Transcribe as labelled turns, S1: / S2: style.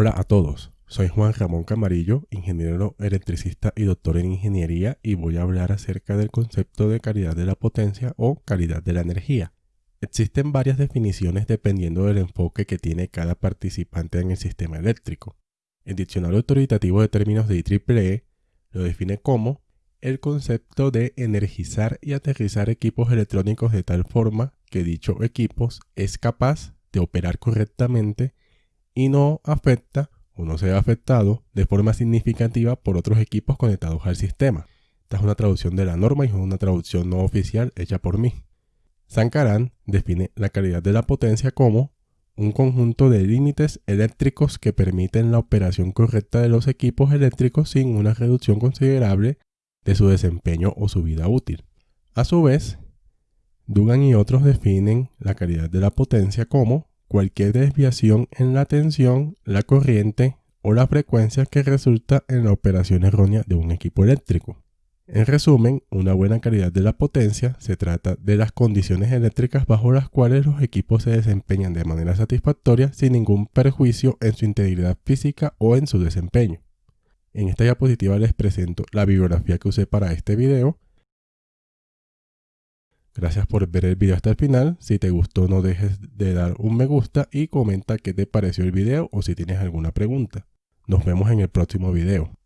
S1: Hola a todos, soy Juan Ramón Camarillo, ingeniero electricista y doctor en ingeniería y voy a hablar acerca del concepto de calidad de la potencia o calidad de la energía. Existen varias definiciones dependiendo del enfoque que tiene cada participante en el sistema eléctrico. El diccionario autoritativo de términos de IEEE lo define como el concepto de energizar y aterrizar equipos electrónicos de tal forma que dicho equipos es capaz de operar correctamente y no afecta o no sea afectado de forma significativa por otros equipos conectados al sistema. Esta es una traducción de la norma y es una traducción no oficial hecha por mí. Sankaran define la calidad de la potencia como un conjunto de límites eléctricos que permiten la operación correcta de los equipos eléctricos sin una reducción considerable de su desempeño o su vida útil. A su vez, Dugan y otros definen la calidad de la potencia como cualquier desviación en la tensión, la corriente o la frecuencia que resulta en la operación errónea de un equipo eléctrico. En resumen, una buena calidad de la potencia se trata de las condiciones eléctricas bajo las cuales los equipos se desempeñan de manera satisfactoria sin ningún perjuicio en su integridad física o en su desempeño. En esta diapositiva les presento la bibliografía que usé para este video Gracias por ver el video hasta el final. Si te gustó no dejes de dar un me gusta y comenta qué te pareció el video o si tienes alguna pregunta. Nos vemos en el próximo video.